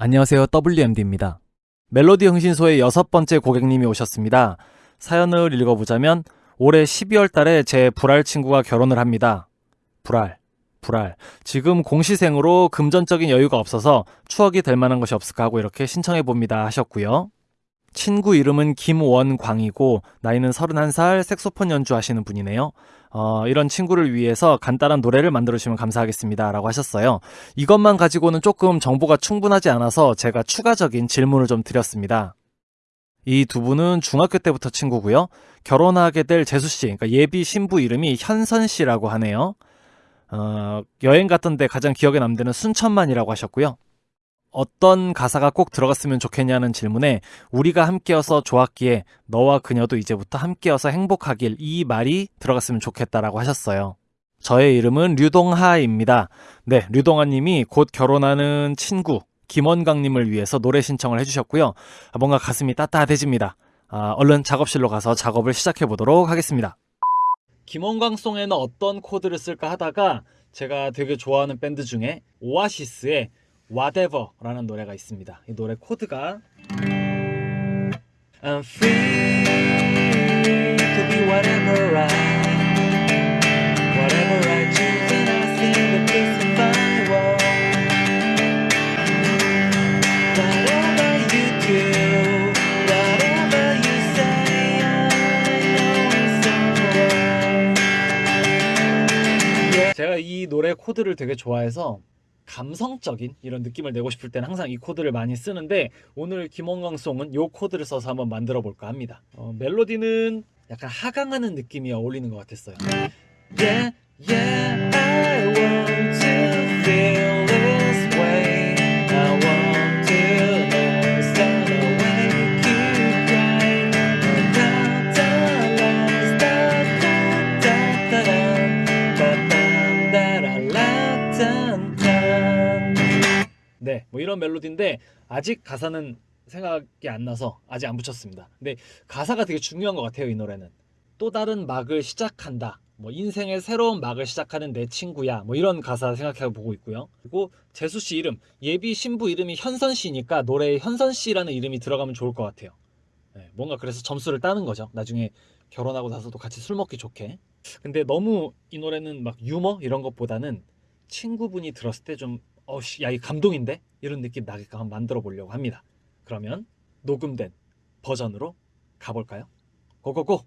안녕하세요. WMD입니다. 멜로디 흥신소의 여섯 번째 고객님이 오셨습니다. 사연을 읽어보자면 올해 12월 달에 제 불알 친구가 결혼을 합니다. 불알, 불알. 지금 공시생으로 금전적인 여유가 없어서 추억이 될 만한 것이 없을까 하고 이렇게 신청해 봅니다 하셨고요. 친구 이름은 김원광이고 나이는 31살 색소폰 연주하시는 분이네요. 어, 이런 친구를 위해서 간단한 노래를 만들어주시면 감사하겠습니다. 라고 하셨어요. 이것만 가지고는 조금 정보가 충분하지 않아서 제가 추가적인 질문을 좀 드렸습니다. 이 두 분은 중학교 때부터 친구고요. 결혼하게 될 재수 씨, 그러니까 예비 신부 이름이 현선 씨라고 하네요. 어, 여행 갔던 데 가장 기억에 남는 순천만이라고 하셨고요. 어떤 가사가 꼭 들어갔으면 좋겠냐는 질문에 우리가 함께여서 좋았기에 너와 그녀도 이제부터 함께여서 행복하길 이 말이 들어갔으면 좋겠다라고 하셨어요. 저의 이름은 류동하입니다. 네, 류동하님이 곧 결혼하는 친구 김원강님을 위해서 노래 신청을 해주셨고요. 아, 뭔가 가슴이 따뜻해집니다. 아, 얼른 작업실로 가서 작업을 시작해 보도록 하겠습니다. 김원광송에는 어떤 코드를 쓸까 하다가 제가 되게 좋아하는 밴드 중에 오아시스의 Whatever라는 노래가 있습니다. 이 노래 코드가 I'm free to be whatever I whatever I choose and I think that this is my world Whatever you do whatever you say I know it's alright 제가 이 노래 코드를 되게 좋아해서 감성적인 이런 느낌을 내고 싶을 때는 항상 이 코드를 많이 쓰는데 오늘 김원광송은 이 코드를 써서 한번 만들어 볼까 합니다. 어, 멜로디는 약간 하강하는 느낌이 어울리는 것 같았어요. Yeah, yeah, 네, 뭐 이런 멜로디인데 아직 가사는 생각이 안 나서 아직 안 붙였습니다. 근데 가사가 되게 중요한 것 같아요, 이 노래는. 또 다른 막을 시작한다. 뭐 인생의 새로운 막을 시작하는 내 친구야. 뭐 이런 가사 생각해 보고 있고요. 그리고 재수 씨 이름, 예비 신부 이름이 현선 씨니까 노래에 현선 씨라는 이름이 들어가면 좋을 것 같아요. 네, 뭔가 그래서 점수를 따는 거죠. 나중에 결혼하고 나서도 같이 술 먹기 좋게. 근데 너무 이 노래는 막 유머 이런 것보다는 친구분이 들었을 때 좀 어씨 야이 감동인데 이런 느낌 나게끔 한번 만들어 보려고 합니다. 그러면 녹음된 버전으로 가볼까요? 고고고!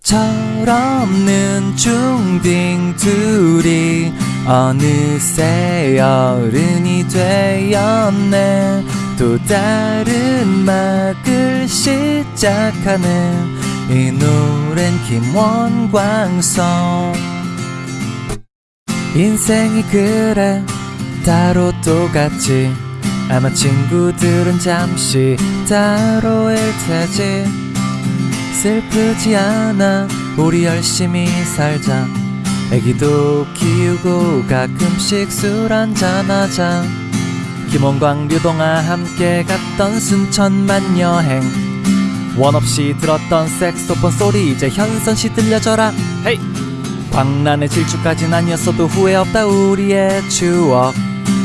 철없는 중딩 둘이 어느새 어른이 되었네 또 다른 막을 시작하는 이 노랜 김원광송. 인생이 그래 따로 똑같지 아마 친구들은 잠시 따로일 테지. 슬프지 않아 우리 열심히 살자. 애기도 키우고 가끔씩 술 한잔하자. 김원광 류동아 함께 갔던 순천만 여행 원 없이 들었던 색소폰 소리 이제 현선씨 들려줘라. 헤이! 광란의 질주까진 아니었어도 후회 없다 우리의 추억.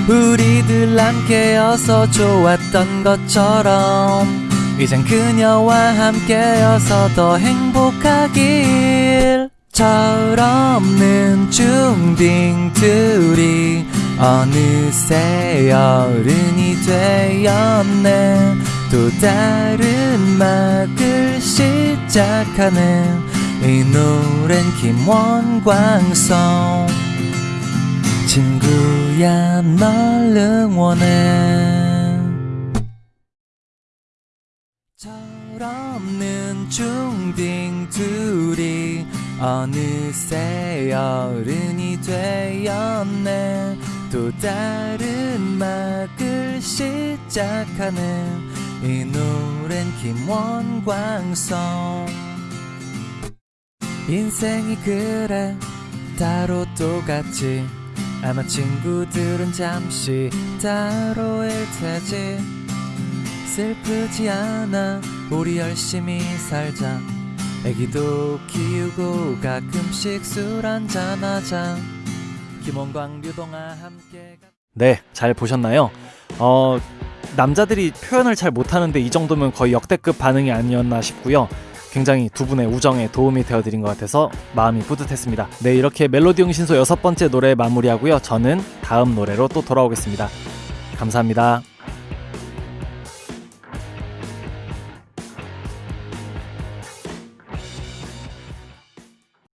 우리들 함께여서 좋았던 것처럼 이젠 그녀와 함께여서 더 행복하길. 철없는 중딩 둘이 어느새 어른이 되었네 또 다른 막을 시작하는 이 노랜 김원광송. 친구야 널 응원해. 철없는 중딩 둘이 어느새 어른이 되었네. 또 다른 막을 시작하는 이 노랜 김원광송. 인생이 그래 따로 똑같지 아마 친구들은 잠시 따로일 테지. 슬프지 않아 우리 열심히 살자. 애기도 키우고 가끔씩 술 한잔하자. 김원광 류동아 함께 가- 네, 잘 보셨나요? 어, 남자들이 표현을 잘 못하는데 이 정도면 거의 역대급 반응이 아니었나 싶고요. 굉장히 두 분의 우정에 도움이 되어드린 것 같아서 마음이 뿌듯했습니다. 네, 이렇게 멜로디 흥신소 여섯 번째 노래 마무리하고요. 저는 다음 노래로 또 돌아오겠습니다. 감사합니다.